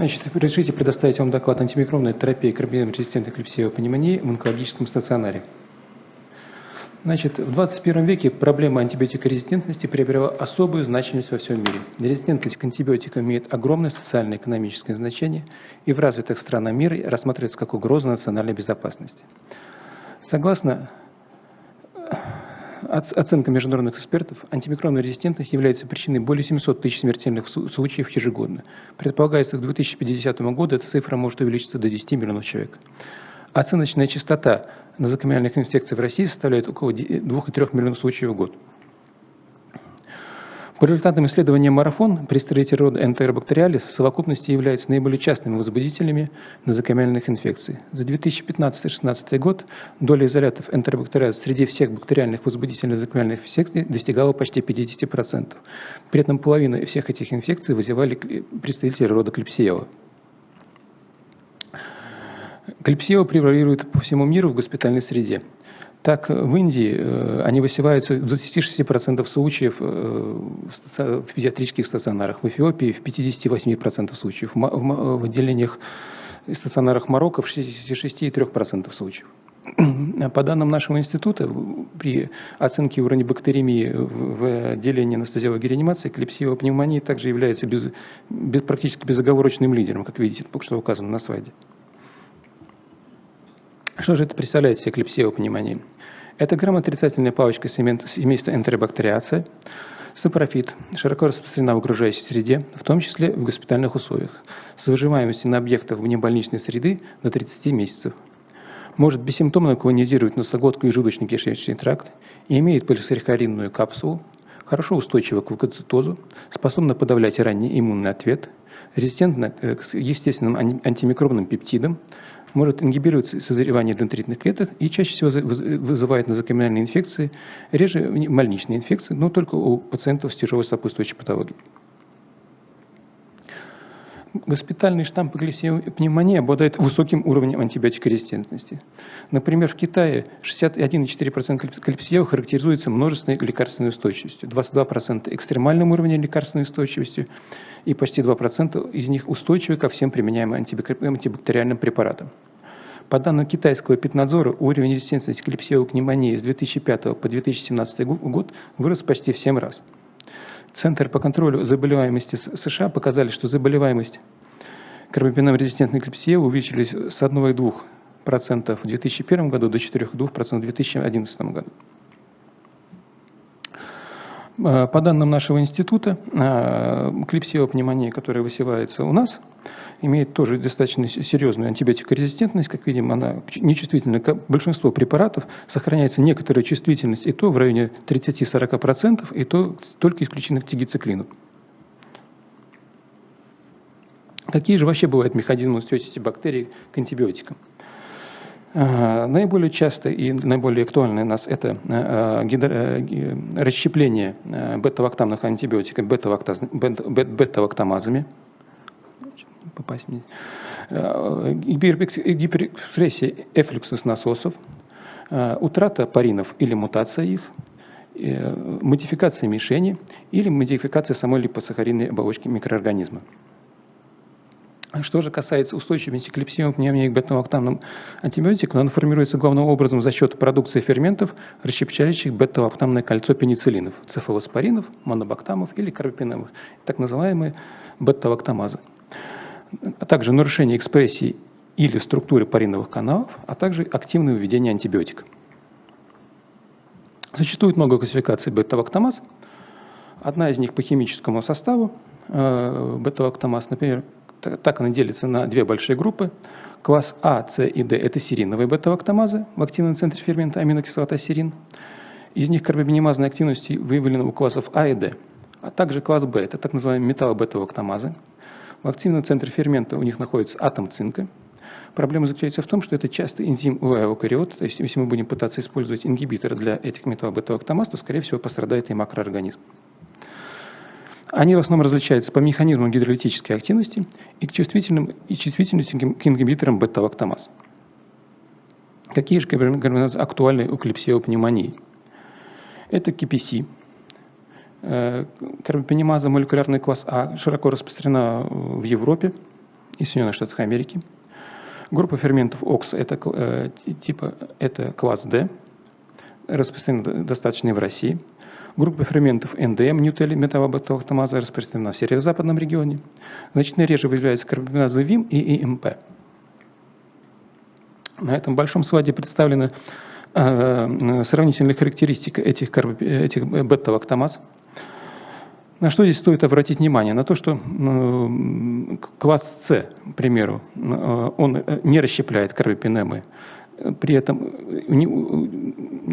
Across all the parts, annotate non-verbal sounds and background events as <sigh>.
Значит, разрешите предоставить вам доклад антимикробной терапии карбинрезистентной клепсиевой пневмонии в онкологическом стационаре. Значит, в 21 веке проблема антибиотикорезистентности приобрела особую значимость во всем мире. Резистентность к антибиотикам имеет огромное социально-экономическое значение и в развитых странах мира рассматривается как угроза национальной безопасности. Согласно оценка международных экспертов, антимикробная резистентность является причиной более 700 тысяч смертельных случаев ежегодно. Предполагается, к 2050 году эта цифра может увеличиться до 10 миллионов человек. Оценочная частота нозокомиальных инфекций в России составляет около 2,3 миллионов случаев в год. По результатам исследования «Марафон» представители рода Enterobacterialis в совокупности являются наиболее частыми возбудителями нозокомиальных инфекций. За 2015-2016 год доля изолятов Enterobacterialis среди всех бактериальных возбудителей нозокомиальных инфекций достигала почти 50%. При этом половина всех этих инфекций вызывали представители рода Клепсиела. Клепсиела превалирует по всему миру в госпитальной среде. Так, в Индии э, они высеваются в 26% случаев э, в педиатрических стационарах, в Эфиопии в 58% случаев, в отделениях и стационарах Марокко в 66,3% случаев. <clears throat> По данным нашего института, при оценке уровня бактеремии в отделении анестезиологии и реанимации, Klebsiella pneumoniae также является без, без, практически безоговорочным лидером, как видите, что указано на слайде. Что же это представляет себе Klebsiella pneumoniae? Это грамотрицательная палочка семейства Enterobacteriaceae, сапрофит, широко распространена в окружающей среде, в том числе в госпитальных условиях, с выживаемостью на объектах внебольничной среды до 30 месяцев. Может бессимптомно колонизировать носоглотку и желудочно-кишечный тракт и имеет полисахаринную капсулу, хорошо устойчива к лeuкоцитозу, способна подавлять ранний иммунный ответ, резистентна к естественным антимикробным пептидам, может ингибировать созревание дендритных клеток и чаще всего вызывает нозокомиальные инфекции, реже больничные инфекции, но только у пациентов с тяжелой сопутствующей патологией. Госпитальный штамм глиссиевой пневмонии обладает высоким уровнем антибиотикорезистентности. Например, в Китае 61,4% клепсиев характеризуется множественной лекарственной устойчивостью, 22% экстремальным уровнем лекарственной устойчивости и почти 2% из них устойчивы ко всем применяемым антибактериальным препаратам. По данным китайского эпиднадзора, уровень резистентности к пневмонии с 2005 по 2017 год вырос почти в 7 раз. Центр по контролю заболеваемости США показали, что заболеваемость карбампеном-резистентной клепсией увеличились с 1,2% в 2001 году до 4,2% в 2011 году. Э, по данным нашего института, э, клепсиевая пневмония, которая высевается у нас, имеет тоже достаточно серьезную антибиотикорезистентность. Как видим, она нечувствительна к большинству препаратов. Сохраняется некоторая чувствительность и то в районе 30-40%, и то только исключительно к тигициклину. Какие же вообще бывают механизмы устойчивости бактерий к антибиотикам? Наиболее часто и наиболее актуальное у нас это э, э, расщепление бета-лактамных антибиотиков бета-лактамазами. Попасть не. Гиперэкспрессия эфлюксус насосов, утрата паринов или мутация их, модификация мишени или модификация самой липосахаридной оболочки микроорганизма. Что же касается устойчивости к липсиевым пневмонии к бета-лактамным антибиотикам, она формируется главным образом за счет продукции ферментов, расщепчающих бета-лактамное кольцо пенициллинов, цефалоспоринов, монобактамов или карбопинемов, так называемые бета-лактамазы, а также нарушение экспрессии или структуры париновых каналов, а также активное введение антибиотика. Существует много классификаций бета-лактамаз. Одна из них по химическому составу э, бета-лактамаз, например, так она делится на две большие группы. Класс А, С и Д – это сериновые бета-лактамазы в активном центре фермента аминокислота серин. Из них карбаминемазной активности выявлено у классов А и Д. А также класс Б – это так называемые металлобета-лактамазы. В активном центре фермента у них находится атом цинка. Проблема заключается в том, что это часто энзим эукариот, то есть если мы будем пытаться использовать ингибитор для этих металлобета-лактамаз, то, скорее всего, пострадает и макроорганизм. Они в основном различаются по механизмам гидролитической активности и к чувствительным и чувствительности к ингибиторам бета-лактамаз. Какие же гормоназы актуальны у клепсиевой пневмонии? Это КПС, э, карбопенемаза молекулярный класс А, широко распространена в Европе из Соединенных Штатов Америки. Группа ферментов ОКС это, э, типа, это класс D, распространена достаточно и в России. Группа ферментов НДМ, ньютели, металлобаталактамаза, распространена в северо-западном регионе. Значительно реже выявляются карбаминазы ВИМ и ИМП. На этом большом слайде представлена э, сравнительная характеристика этих, этих бета-лактамаз. На что здесь стоит обратить внимание? На то, что э, класс С, к примеру, э, он не расщепляет карбопинемы, при этом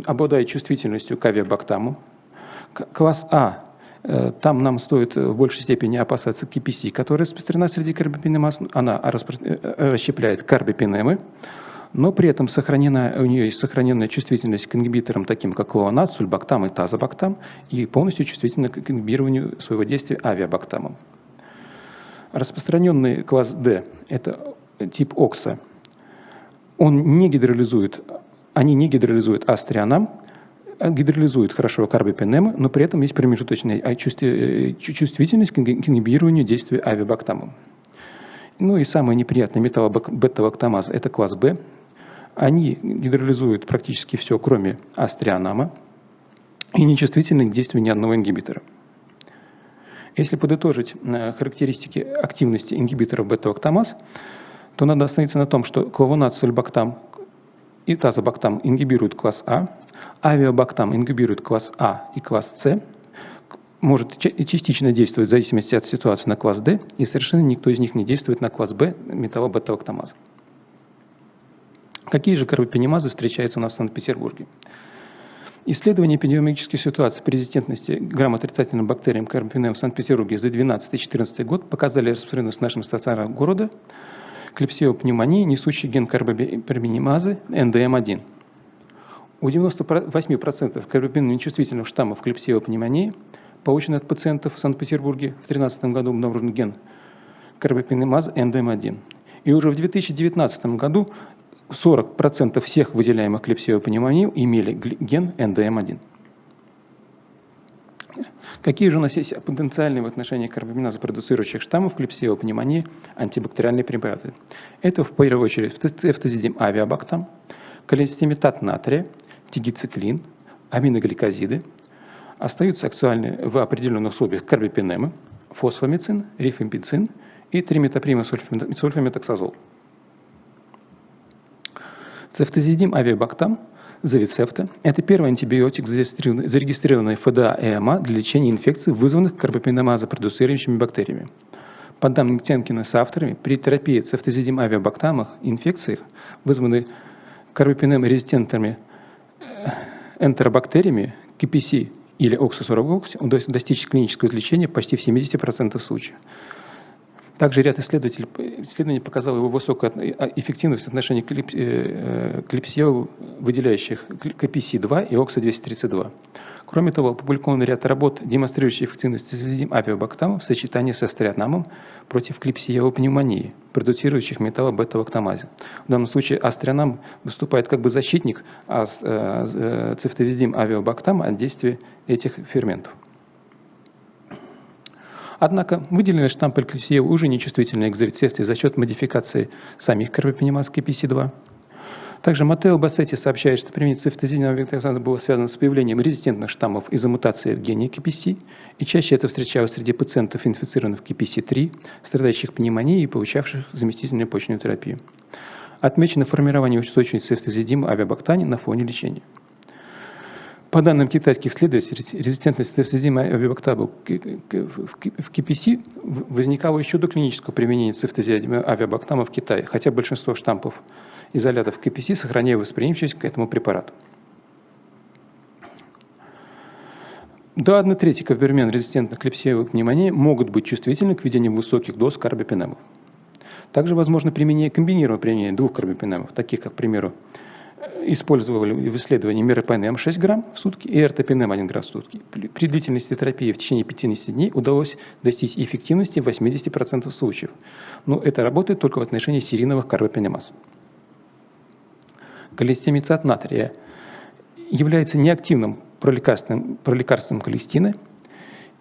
обладает чувствительностью к авиабактаму. Класс А там нам стоит в большей степени опасаться KPC, которая распространена среди карбопинемаз. Она расщепляет карбопинемы но при этом сохранена, у нее есть сохраненная чувствительность к ингибиторам, таким как луонат, сульбактам и тазобактам, и полностью чувствительна к ингибированию своего действия авиабактамом. Распространенный класс D – это тип ОКСа. Он не гидролизует, они не гидролизуют астрианам, а гидролизуют хорошо карбопенемы, но при этом есть промежуточная э, чувствительность к ингибированию действия авиабактамом. Ну и самый неприятный металл бета-лактамаз – это класс B, они гидролизуют практически все, кроме астрианама, и нечувствительны к действию ни одного ингибитора. Если подытожить э, характеристики активности ингибиторов бета-октамаз, то надо остановиться на том, что клавонат, сульбактам и тазобактам ингибируют класс А, авиабактам ингибирует класс А и класс С, может частично действовать в зависимости от ситуации на класс D, и совершенно никто из них не действует на класс B металлобета-октамаза. Какие же карбопенемазы встречаются у нас в Санкт-Петербурге? Исследование эпидемиологической ситуации резистентности грамотрицательным бактериям карбопенем в Санкт-Петербурге за 2012-2014 год показали распространенность в нашем стационаре города клепсиопневмонии, несущий ген карбопенемазы НДМ1. У 98% карбопенемии чувствительных штаммов клепсиопневмонии, полученных от пациентов в Санкт-Петербурге в 2013 году обнаружен ген карбопенемазы НДМ1. И уже в 2019 году 40% всех выделяемых клепсиопневмоний имели ген НДМ1. Какие же у нас есть потенциальные в отношении карбаминаза продуцирующих штаммов клепсиопневмонии антибактериальные препараты? Это в первую очередь эфтазидим авиабактам, калистимитат натрия, тигициклин, аминогликозиды. Остаются актуальны в определенных условиях карбипенемы, фосфомицин, рифампицин и триметаприма сульфаметоксазол. Цефтозидим авиабактам, завицефта – это первый антибиотик, зарегистрированный ФДА и ЭМА для лечения инфекций, вызванных карбопеномазопродуцирующими бактериями. По данным Темкина с авторами, при терапии цефтозидим авиабактамах инфекциях, вызванных карбопенем-резистентными э, энтеробактериями, КПС или оксо-40 удалось достичь клинического излечения почти в 70% случаев. Также ряд исследований показал его высокую а, эффективность в отношении клипсиев, э, выделяющих КПС-2 и ОКСа-232. Кроме того, опубликован ряд работ, демонстрирующих эффективность цизидим авиабактама в сочетании со астриатнамом против клипсиевой пневмонии, продуцирующих металла бета-лактамазе. В данном случае астрианам выступает как бы защитник, а э, э, цифтовизидим авиабактам от действия этих ферментов. Однако выделенные штампы клессия уже нечувствительны к завицевции за счет модификации самих карбопенемаз KPC2. Также Матео Бассетти сообщает, что применение цифтозинового векторизации было связано с появлением резистентных штаммов из-за мутации в гене KPC, и чаще это встречалось среди пациентов, инфицированных KPC3, страдающих пневмонией и получавших заместительную почечную терапию. Отмечено формирование устойчивости цифтозидима авиабактани на фоне лечения. По данным китайских исследователей, резистентность цифтозима авиабактабл в КПС возникала еще до клинического применения цифтозима авиабактама в Китае, хотя большинство штампов изолятов КПС сохраняют восприимчивость к этому препарату. До 1 трети кавермен резистентных клепсиевой пневмонии могут быть чувствительны к введению высоких доз карбопенемов. Также возможно применение, комбинированное применение двух карбопенемов, таких как, к примеру, использовали в исследовании меропенем 6 грамм в сутки и РТПНМ 1 грамм в сутки. При длительности терапии в течение 50 дней удалось достичь эффективности в 80% случаев. Но это работает только в отношении серийных карбопенемаз. Колестимицат натрия является неактивным пролекарственным, пролекарственным холестина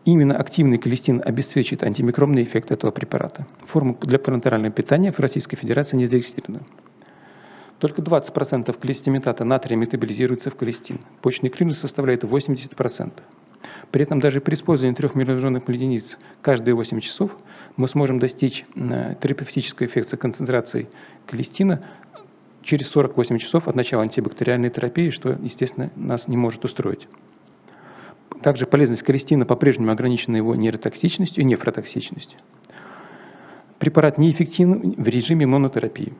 Именно активный колестин обеспечит антимикробный эффект этого препарата. Форма для парентерального питания в Российской Федерации не зарегистрирована. Только 20% колестиметата натрия метаболизируется в колестин. Почечный клин составляет 80%. При этом даже при использовании 3 миллионных единиц каждые 8 часов мы сможем достичь э, терапевтического эффекта концентрации колестина через 48 часов от начала антибактериальной терапии, что, естественно, нас не может устроить. Также полезность колестина по-прежнему ограничена его нейротоксичностью и нефротоксичностью. Препарат неэффективен в режиме монотерапии.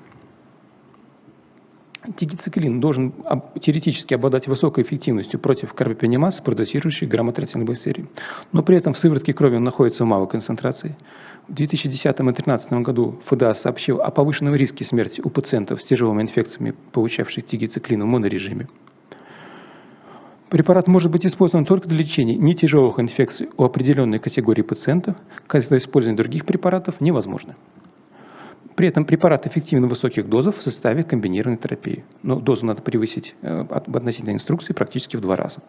Тигициклин должен теоретически обладать высокой эффективностью против карбопенимаз, продуцирующей граммотроцин бактерий. Но при этом в сыворотке крови он находится в малой концентрации. В 2010 и 2013 году ФДА сообщил о повышенном риске смерти у пациентов с тяжелыми инфекциями, получавших тигициклин в монорежиме. Препарат может быть использован только для лечения нетяжелых инфекций у определенной категории пациентов, когда использование других препаратов невозможно. При этом препарат эффективен в высоких дозах в составе комбинированной терапии. Но дозу надо превысить э, относительно инструкции практически в два раза.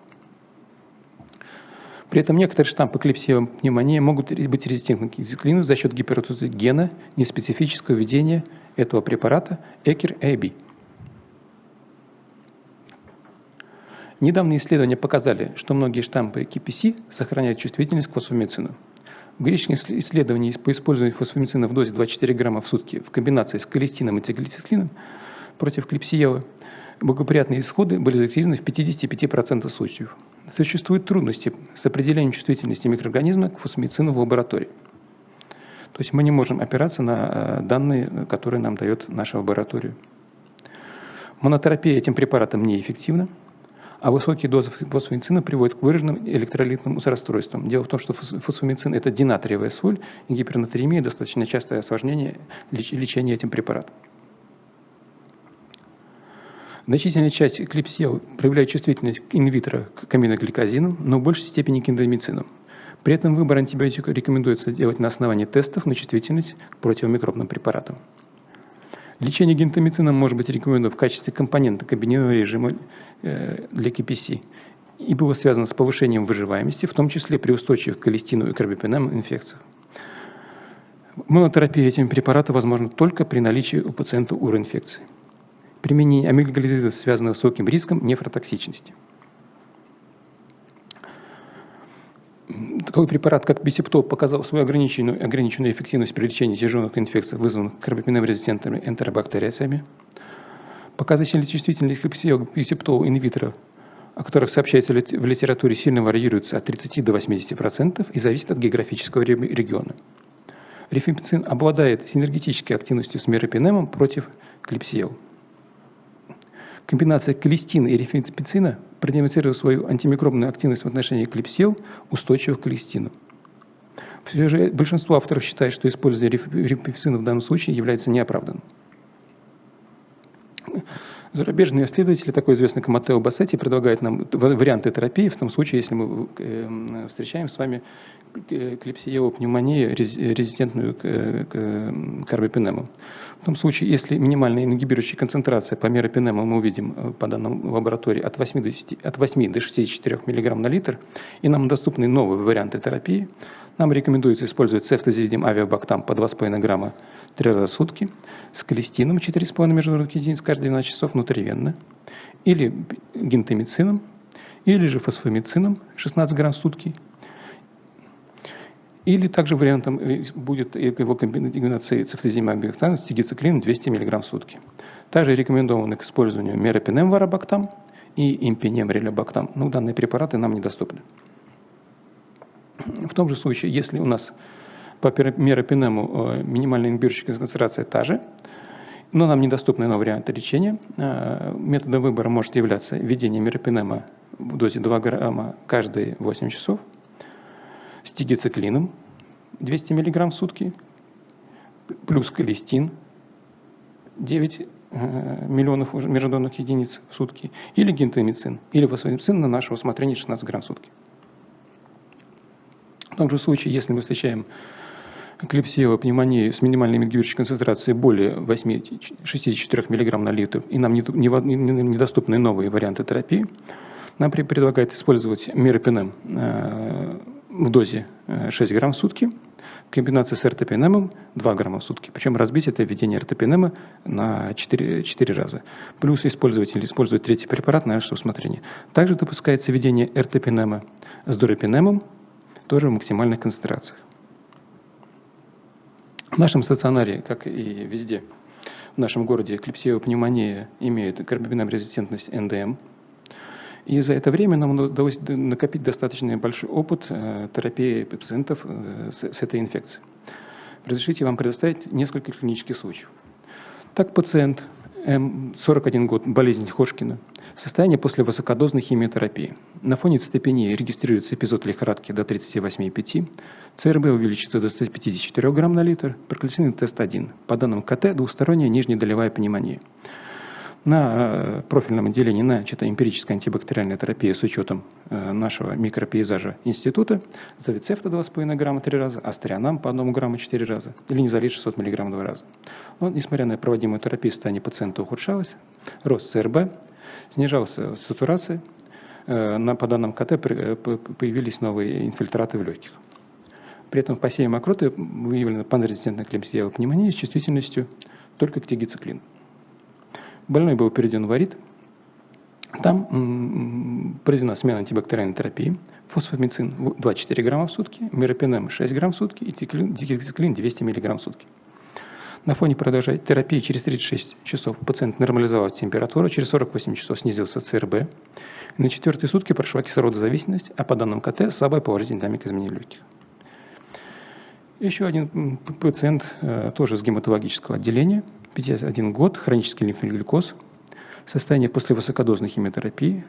При этом некоторые штампы клепсиевой пневмонии могут быть резистентны к циклину за счет гиператозии гена неспецифического введения этого препарата ECR-AB. Недавние исследования показали, что многие штампы КПС сохраняют чувствительность к фосфомицину. В греческом исследовании по использованию фосфомицина в дозе 24 грамма в сутки в комбинации с колестином и циклицисклином против клепсиелы благоприятные исходы были зафиксированы в 55% случаев. Существуют трудности с определением чувствительности микроорганизма к фосфомицину в лаборатории. То есть мы не можем опираться на э, данные, которые нам дает наша лаборатория. Монотерапия этим препаратом неэффективна а высокие дозы фосфомицина приводят к выраженным электролитным расстройствам. Дело в том, что фосфомицин – это динатриевая соль, и гипернатриемия – достаточно частое осложнение лечения этим препаратом. Значительная часть клипсел проявляет чувствительность инвитро к аминогликозинам, но в большей степени к эндомицинам. При этом выбор антибиотика рекомендуется делать на основании тестов на чувствительность к противомикробным препаратам. Лечение гентамицином может быть рекомендовано в качестве компонента комбинированного режима э, для КПС и было связано с повышением выживаемости, в том числе при устойчивых к колестину и карбипенам инфекциях. Монотерапия этими препаратами возможна только при наличии у пациента уроинфекции. Применение амиглоглизида связано с высоким риском нефротоксичности. Такой препарат, как бисептол, показал свою ограниченную, ограниченную эффективность при лечении тяжелых инфекций, вызванных карбопеном-резистентными энтеробактериями. Показательная чувствительность бисептол инвитро, о которых сообщается в литературе, сильно варьируется от 30 до 80% и зависит от географического региона. Рифампицин обладает синергетической активностью с меропинемом против клепсиел. Комбинация колестина и рифампицина продемонстрировала свою антимикробную активность в отношении клепсил, устойчивых к колестину. Все же большинство авторов считает, что использование рифампицина в данном случае является неоправданным. Зарубежные исследователи, такой известный как Матео Бассетти, предлагают нам варианты терапии в том случае, если мы э, встречаем с вами клепсиевую пневмонию, резистентную к карбопенему. В том случае, если минимальная ингибирующая концентрация по меропенему мы увидим э, по данным лаборатории от 8 до, 10, от 8 до 64 мг на литр, и нам доступны новые варианты терапии, нам рекомендуется использовать цефтозидим авиабактам по 2,5 грамма 3 раза в сутки с колестином 4,5 международных единиц каждые 12 часов внутривенно, или гентамицином, или же фосфомицином 16 грамм в сутки, или также вариантом э, будет его комбинации цефтозима с тигициклином 200 мг в сутки. Также рекомендованы к использованию меропинем варабактам и импинем релебактам, но данные препараты нам недоступны. В том же случае, если у нас по меропинему э, минимальная ингибирующая концентрация та же, но нам недоступны новые варианты лечения, э, методом выбора может являться введение меропинема в дозе 2 грамма каждые 8 часов – с тигициклином 200 мг в сутки, плюс колестин 9 э, миллионов международных единиц в сутки, или гентамицин, или фосфомицин на наше усмотрение 16 грамм в сутки. В том же случае, если мы встречаем клепсиевую пневмонию с минимальной мигирующей концентрацией более 8, 64 мг на литр, и нам недоступны новые варианты терапии, нам предлагают использовать миропинем в дозе 6 грамм в сутки, в комбинации с РТПНМ 2 грамма в сутки. Причем разбить это введение РТПНМ на 4, 4 раза. Плюс использовать или использовать третий препарат на ваше усмотрение. Также допускается введение РТПНМ с дорепинемом, тоже в максимальных концентрациях. В нашем стационаре, как и везде, в нашем городе клепсиевая пневмония имеет карбаминам-резистентность НДМ. И за это время нам удалось накопить достаточно большой опыт э, терапии пациентов э, с, этой инфекцией. Разрешите вам предоставить несколько клинических случаев. Так, пациент М41 год, болезнь Хошкина, состояние после высокодозной химиотерапии. На фоне цитопении регистрируется эпизод лихорадки до 38,5, ЦРБ увеличится до 154 грамм на литр, проклятиный тест 1. По данным КТ, двусторонняя нижнедолевая пневмония. На э, профильном отделении начата эмпирическая антибактериальная терапия с учетом э, нашего микропейзажа института. Завицефта 2,5 грамма 3 раза, астрианам по 1 грамму 4 раза, или низолит 600 мг 2 раза. Но, несмотря на проводимую терапию, состояние пациента ухудшалось, рост ЦРБ, снижалась сатурация, э, на, по данным КТ появились новые инфильтраты в легких. При этом в посеве мокроты выявлена панрезистентная клемсиевая пневмония с чувствительностью только к тигициклину. Больной был переведен в АРИТ. Там проведена смена антибактериальной терапии, фосфомицин 2-4 грамма в сутки, миропинем 6 грамм в сутки и дигициклин 200 миллиграмм в сутки. На фоне продолжать терапии через 36 часов пациент нормализовал температуру, через 48 часов снизился ЦРБ. На четвертые сутки прошла кислородозависимость, а по данным КТ слабая положительная динамика изменений легких. Еще один пациент, э, тоже с гематологического отделения, 51 год, хронический лимфоглюкоз, состояние после высокодозной химиотерапии,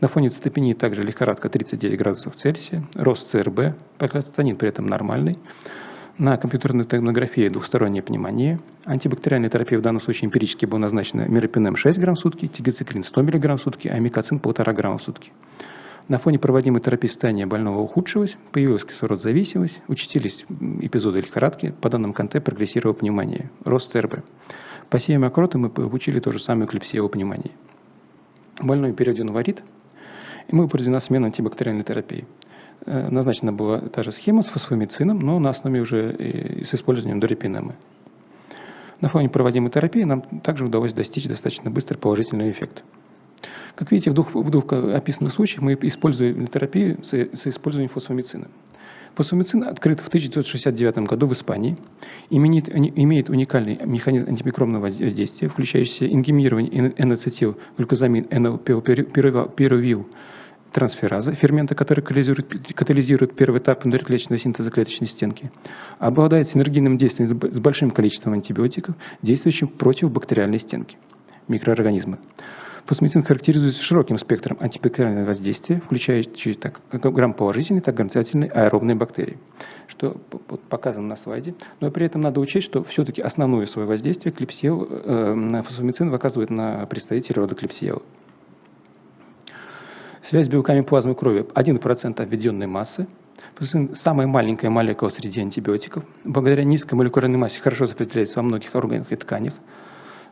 на фоне цитопении также лихорадка 39 градусов Цельсия, рост ЦРБ, прокластатонин при этом нормальный, на компьютерной томографии двухсторонняя пневмония, антибактериальная терапия в данном случае эмпирически была назначена миропинем 6 грамм в сутки, тигоциклин 100 мг в сутки, а микоцин 1,5 грамма в сутки. На фоне проводимой терапии состояние больного ухудшилось, появилась кислородозависимость, участились эпизоды лихорадки, по данным КНТ прогрессировала пневмония, рост ЦРБ. По сеям мокроты мы получили то же самое клепсиеву пневмонии. Больной переведен в арит, и мы проведена смена антибактериальной терапии. Э, назначена была та же схема с фосфомицином, но на основе уже с использованием дорепинемы. На фоне проводимой терапии нам также удалось достичь достаточно быстро положительный эффект. Как видите, в двух, в двух описанных случаях мы используем терапию с, с использованием фосфомицина. Фосфомицин открыт в 1969 году в Испании, имеет, имеет уникальный механизм антимикробного воздействия, включающий ингибирование N-ацетилглюкозамин, N-пирувил трансфераза, фермента, который катализирует, катализирует первый этап внутриклеточного синтеза клеточной стенки, обладает синергийным действием с большим количеством антибиотиков, действующим против бактериальной стенки микроорганизма. Фосфомицин характеризуется широким спектром антибактериального воздействия, включающий так, как грамм-положительные, так и отрицательные аэробные бактерии, что показано на слайде. Но при этом надо учесть, что все-таки основное свое воздействие клепсиел, э, фосфомицин оказывает на представителей рода клепсиела. Связь с белками плазмы крови 1% обведенной массы, самая маленькая молекула среди антибиотиков, благодаря низкой молекулярной массе хорошо сопротивляется во многих органах и тканях,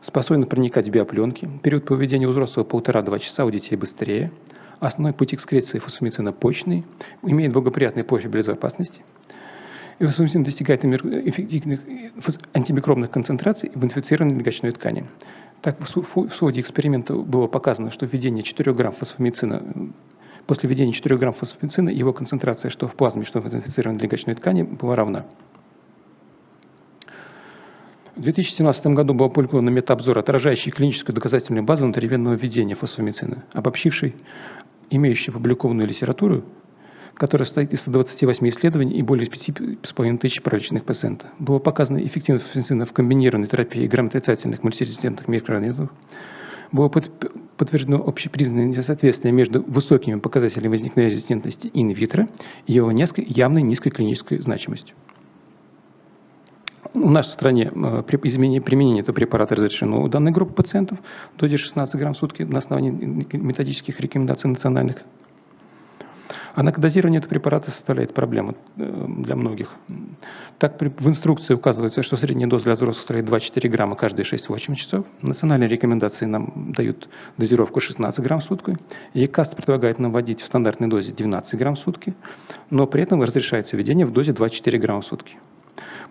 способен проникать в биопленки. Период поведения у взрослого полтора-два часа, у детей быстрее. Основной путь экскреции фосфомицина почный, имеет благоприятный профиль безопасности. И фосфомицин достигает эффективных антимикробных концентраций в инфицированной легочной ткани. Так, в ходе эксперимента было показано, что введение 4 грамм фосфомицина После введения 4 грамм фосфомицина его концентрация что в плазме, что в инфицированной легочной ткани была равна. В 2017 году был опубликован метаобзор, отражающий клиническую доказательную базу внутривенного введения фосфомицина, обобщивший имеющую опубликованную литературу, которая состоит из 128 исследований и более 5,5 тысяч пролеченных пациентов. Было показано эффективность фосфомицина в комбинированной терапии грамотрицательных мультирезистентных микроорганизмов. Было подтверждено общепризнанное несоответствие между высокими показателями возникновения резистентности инвитро и его явной низкой клинической значимостью. В нашей стране э, при применение этого препарата разрешено у данной группы пациентов до 16 грамм в сутки на основании методических рекомендаций национальных. Однако дозирование этого препарата составляет проблему э, для многих. Так, в инструкции указывается, что средняя доза для взрослых составляет 2-4 грамма каждые 6-8 часов. Национальные рекомендации нам дают дозировку 16 грамм в сутки. ЕКАСТ предлагает нам вводить в стандартной дозе 12 грамм в сутки, но при этом разрешается введение в дозе 2-4 грамма в сутки.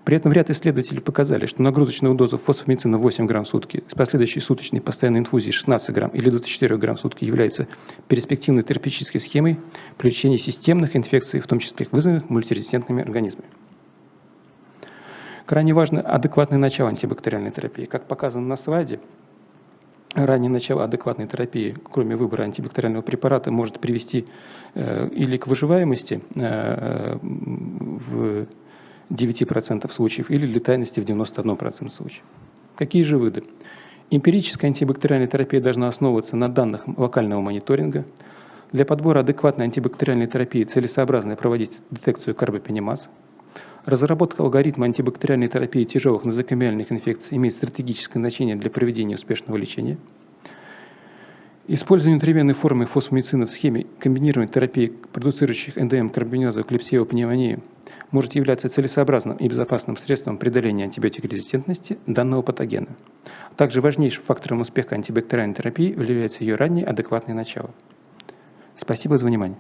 При этом ряд исследователей показали, что нагрузочная доза фосфомицина 8 грамм в сутки с последующей суточной постоянной инфузией 16 грамм или 24 грамм в сутки является перспективной терапевтической схемой при лечении системных инфекций, в том числе вызванных мультирезистентными организмами. Крайне важно адекватное начало антибактериальной терапии. Как показано на слайде, раннее начало адекватной терапии, кроме выбора антибактериального препарата, может привести э, или к выживаемости э, в 9% случаев или летальности в 91% случаев. Какие же выводы? Эмпирическая антибактериальная терапия должна основываться на данных локального мониторинга. Для подбора адекватной антибактериальной терапии целесообразно проводить детекцию карбопенимаз. Разработка алгоритма антибактериальной терапии тяжелых нозокомиальных инфекций имеет стратегическое значение для проведения успешного лечения. Использование внутривенной формы фосфомицина в схеме комбинированной терапии продуцирующих НДМ карбониза клепсиевой пневмонии может являться целесообразным и безопасным средством преодоления антибиотикорезистентности данного патогена. Также важнейшим фактором успеха антибактериальной терапии является ее раннее адекватное начало. Спасибо за внимание.